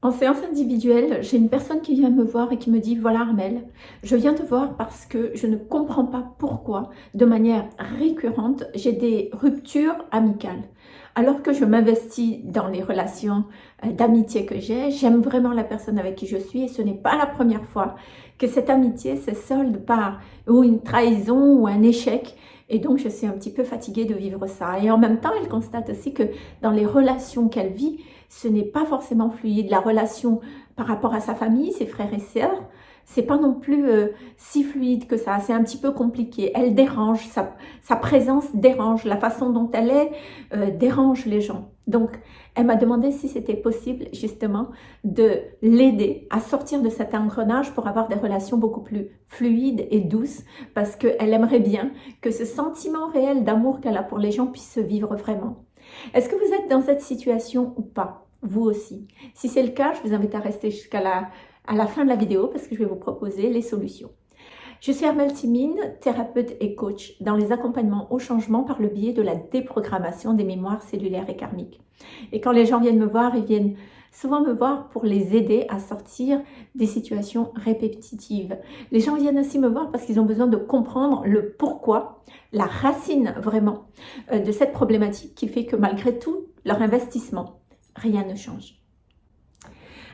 En séance individuelle, j'ai une personne qui vient me voir et qui me dit « Voilà Armel, je viens te voir parce que je ne comprends pas pourquoi, de manière récurrente, j'ai des ruptures amicales. Alors que je m'investis dans les relations euh, d'amitié que j'ai, j'aime vraiment la personne avec qui je suis et ce n'est pas la première fois que cette amitié se solde par ou une trahison ou un échec et donc, je suis un petit peu fatiguée de vivre ça. Et en même temps, elle constate aussi que dans les relations qu'elle vit, ce n'est pas forcément fluide. La relation par rapport à sa famille, ses frères et sœurs, c'est pas non plus euh, si fluide que ça, c'est un petit peu compliqué. Elle dérange, sa, présence dérange, la façon dont elle est euh, dérange les gens. Donc, elle m'a demandé si c'était possible justement de l'aider à sortir de cet engrenage pour avoir des relations beaucoup plus fluides et douces parce qu'elle aimerait bien que ce sentiment réel d'amour qu'elle a pour les gens puisse se vivre vraiment. Est-ce que vous êtes dans cette situation ou pas Vous aussi? Si c'est le cas, je vous invite à rester jusqu'à la à la fin de la vidéo parce que je vais vous proposer les solutions. Je suis Armelle Timine, thérapeute et coach dans les accompagnements au changement par le biais de la déprogrammation des mémoires cellulaires et karmiques. Et quand les gens viennent me voir, ils viennent souvent me voir pour les aider à sortir des situations répétitives. Les gens viennent aussi me voir parce qu'ils ont besoin de comprendre le pourquoi, la racine vraiment euh, de cette problématique qui fait que malgré tout leur investissement, rien ne change.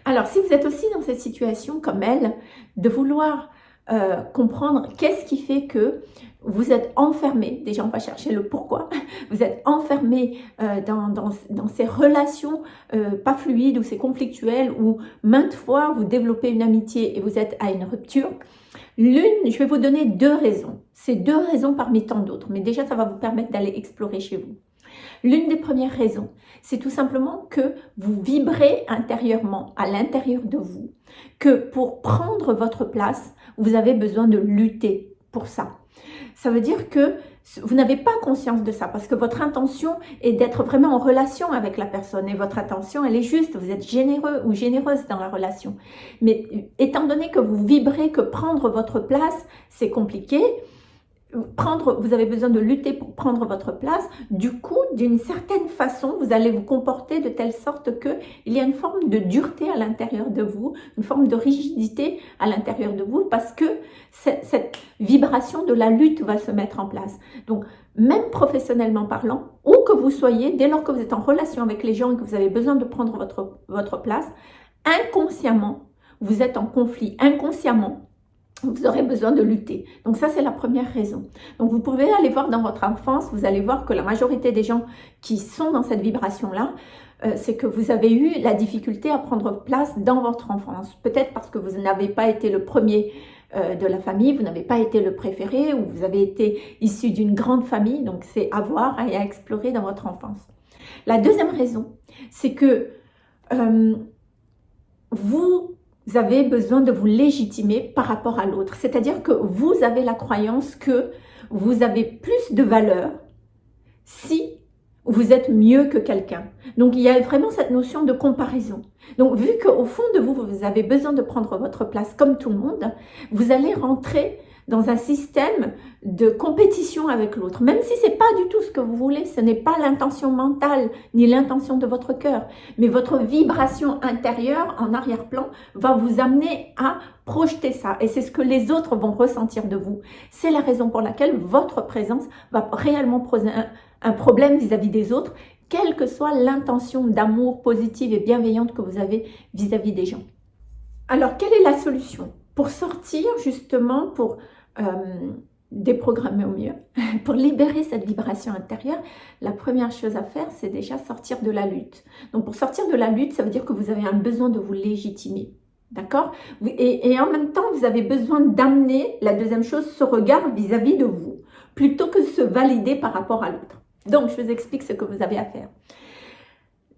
Alors, si vous êtes aussi dans cette situation comme elle, de vouloir euh, comprendre qu'est-ce qui fait que vous êtes enfermé, déjà on va chercher le pourquoi, vous êtes enfermé euh, dans, ces relations euh, pas fluides ou c'est conflictuel ou maintes fois vous développez une amitié et vous êtes à une rupture. L'une, je vais vous donner deux raisons. C'est deux raisons parmi tant d'autres, mais déjà ça va vous permettre d'aller explorer chez vous. L'une des premières raisons, c'est tout simplement que vous vibrez intérieurement, à l'intérieur de vous, que pour prendre votre place, vous avez besoin de lutter pour ça. Ça veut dire que vous n'avez pas conscience de ça parce que votre intention est d'être vraiment en relation avec la personne et votre intention, elle est juste, vous êtes généreux ou généreuse dans la relation. Mais étant donné que vous vibrez que prendre votre place, c'est compliqué, prendre, vous avez besoin de lutter pour prendre votre place. Du coup, d'une certaine façon, vous allez vous comporter de telle sorte que il y a une forme de dureté à l'intérieur de vous, une forme de rigidité à l'intérieur de vous parce que cette vibration de la lutte va se mettre en place. Donc, même professionnellement parlant, où que vous soyez, dès lors que vous êtes en relation avec les gens et que vous avez besoin de prendre votre, votre place, inconsciemment, vous êtes en conflit. Inconsciemment, vous aurez besoin de lutter. Donc ça, c'est la première raison. Donc vous pouvez aller voir dans votre enfance, vous allez voir que la majorité des gens qui sont dans cette vibration-là, euh, c'est que vous avez eu la difficulté à prendre place dans votre enfance. Peut-être parce que vous n'avez pas été le premier euh, de la famille, vous n'avez pas été le préféré ou vous avez été issu d'une grande famille. Donc c'est à voir et à explorer dans votre enfance. La deuxième raison, c'est que euh, vous vous avez besoin de vous légitimer par rapport à l'autre. C'est-à-dire que vous avez la croyance que vous avez plus de valeur si vous êtes mieux que quelqu'un. Donc, il y a vraiment cette notion de comparaison. Donc, vu qu'au fond de vous, vous avez besoin de prendre votre place comme tout le monde, vous allez rentrer dans un système de compétition avec l'autre. Même si c'est pas du tout ce que vous voulez, ce n'est pas l'intention mentale ni l'intention de votre cœur, mais votre vibration intérieure en arrière-plan va vous amener à projeter ça. Et c'est ce que les autres vont ressentir de vous. C'est la raison pour laquelle votre présence va réellement poser un, problème vis-à-vis des autres, quelle que soit l'intention d'amour positive et bienveillante que vous avez vis à -vis des gens. Alors, quelle est la solution? Pour sortir justement, pour euh, déprogrammer au mieux, pour libérer cette vibration intérieure, la première chose à faire, c'est déjà sortir de la lutte. Donc pour sortir de la lutte, ça veut dire que vous avez un besoin de vous légitimer. D'accord? Et, en même temps, vous avez besoin d'amener, la deuxième chose, ce regard vis-à-vis -vis de vous, plutôt que se valider par rapport à l'autre. Donc, je vous explique ce que vous avez à faire.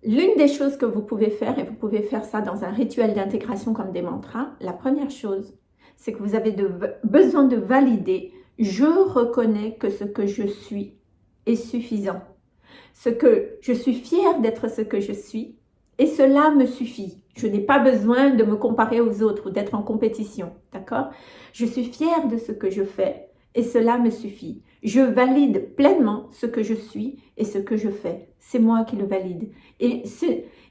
L'une des choses que vous pouvez faire, et vous pouvez faire ça dans un rituel d'intégration comme des mantras, la première chose, c'est que vous avez besoin de valider « je reconnais que ce que je suis est suffisant ». Ce que je suis fière d'être ce que je suis et cela me suffit. Je n'ai pas besoin de me comparer aux autres ou d'être en compétition, d'accord? Je suis fière de ce que je fais et cela me suffit. Je valide pleinement ce que je suis et ce que je fais. C'est moi qui le valide. Et,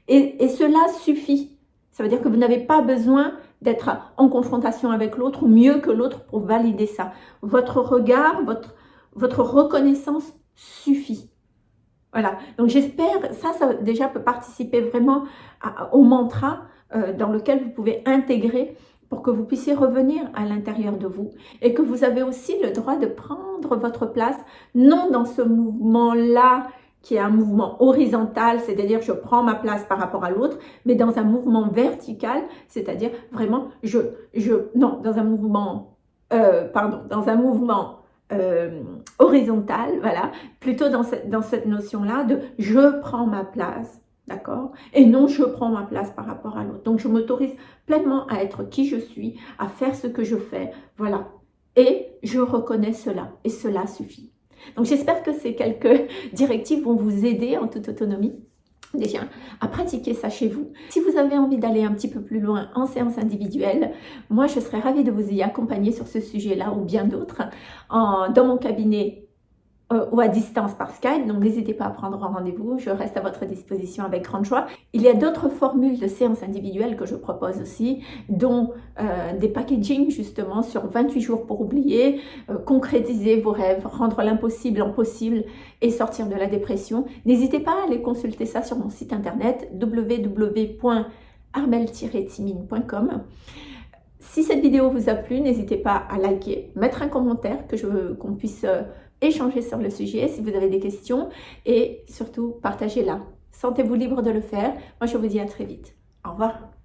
et, et cela suffit Ça veut dire que vous n'avez pas besoin d'être en confrontation avec l'autre ou mieux que l'autre pour valider ça. Votre regard, votre, votre reconnaissance suffit. Voilà, donc j'espère, ça, ça déjà peut participer vraiment au mantra euh, dans lequel vous pouvez intégrer pour que vous puissiez revenir à l'intérieur de vous et que vous avez aussi le droit de prendre votre place, non dans ce mouvement-là qui est un mouvement horizontal, c'est-à-dire je prends ma place par rapport à l'autre, mais dans un mouvement vertical, c'est-à-dire vraiment je, je, non, dans un mouvement, euh, pardon, dans un mouvement euh, horizontal, voilà, plutôt dans cette, dans cette notion-là de je prends ma place, d'accord? Et non, je prends ma place par rapport à l'autre. Donc, je m'autorise pleinement à être qui je suis, à faire ce que je fais, voilà. Et je reconnais cela, et cela suffit. Donc, j'espère que ces quelques directives vont vous aider en toute autonomie déjà à pratiquer ça chez vous. Si vous avez envie d'aller un petit peu plus loin en séance individuelle, moi je serais ravie de vous y accompagner sur ce sujet-là ou bien d'autres dans mon cabinet euh, ou à distance par Skype, donc n'hésitez pas à prendre un rendez-vous, je reste à votre disposition avec grande joie. Il y a d'autres formules de séances individuelles que je propose aussi, dont euh, des packaging justement sur 28 jours pour oublier, euh, concrétiser vos rêves, rendre l'impossible en possible et sortir de la dépression. N'hésitez pas à aller consulter ça sur mon site internet www.armel-timine.com. Si cette vidéo vous a plu, n'hésitez pas à liker, mettre un commentaire que je qu'on puisse échanger sur le sujet si vous avez des questions et surtout partagez-la. Sentez-vous libre de le faire. Moi, je vous dis à très vite. Au revoir.